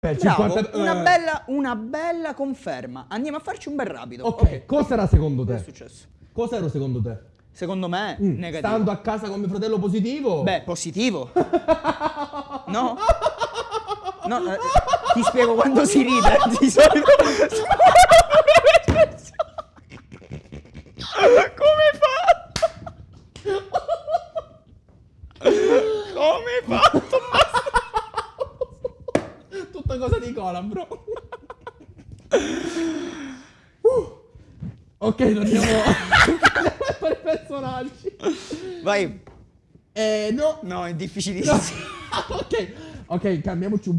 Per Bravo, 50 una, eh, bella, una bella conferma. Andiamo a farci un bel rapido. Ok, cos'era secondo Cosa è te? successo? Cos'era secondo te? Secondo me, Mm, negativo. Stando a casa con mio fratello positivo? Beh, positivo. No? No, eh, ti spiego quando si ride. Di solito. Come fatto? Come hai Tutta cosa di cola, bro. Uh. Ok, torniamo a fare personaggi. Vai. Eh, no. No, è difficilissimo. ok, ok, cambiamoci un